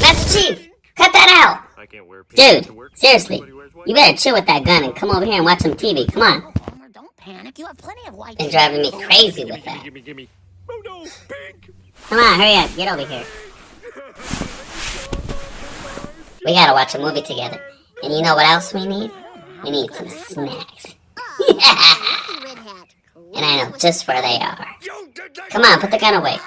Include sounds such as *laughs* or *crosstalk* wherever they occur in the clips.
Master Chief, cut that out. I can't wear pink to Dude, seriously, Everybody wears white. you better chill with that gun and come over here and watch some TV. Come on. Homer, don't panic. You have plenty of white. Been driving me crazy Gimme, with gimme, that. gimme, gimme. Oh no, pink. Come on, hurry up. Get over here. We gotta watch a movie together. And you know what else we need? We need some snacks. Oh, *laughs* and I know just where they are. You did that. Come on, put the gun away.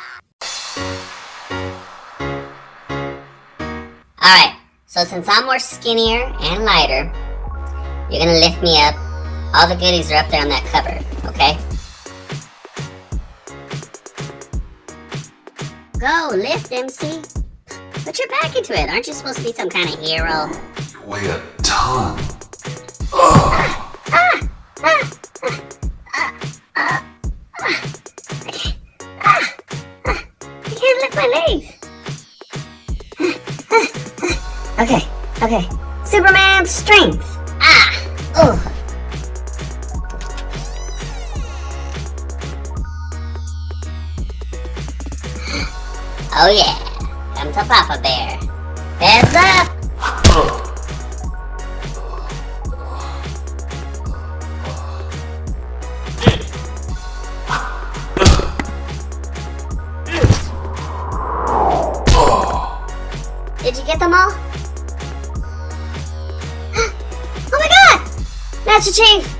Alright, so since I'm more skinnier and lighter, you're gonna lift me up. All the goodies are up there on that cupboard, okay? Go, lift, MC. Put your back into it. Aren't you supposed to be some kind of hero? You weigh a ton. I can't lift my legs. Okay, okay. Superman strength. Ah, oh. Oh yeah, come to Papa Bear. Heads up. Did you get them all? Master Chief!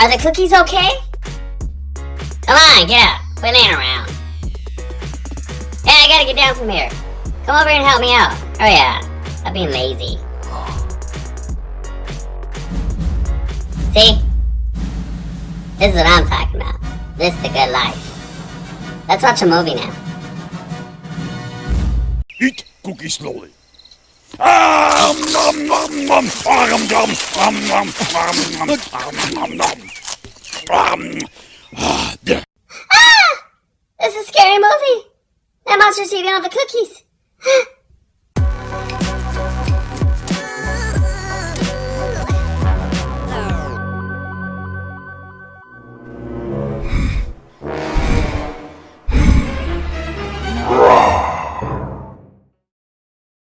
Are the cookies okay? Come on, get up. Quit laying around. Hey, I gotta get down from here. Come over and help me out. Oh yeah, I'm being lazy. See? This is what I'm talking about. This is the good life. Let's watch a movie now. Eat cookie slowly. Ah! This is a scary movie. That monster's eating all the cookies. *gasps* Ah!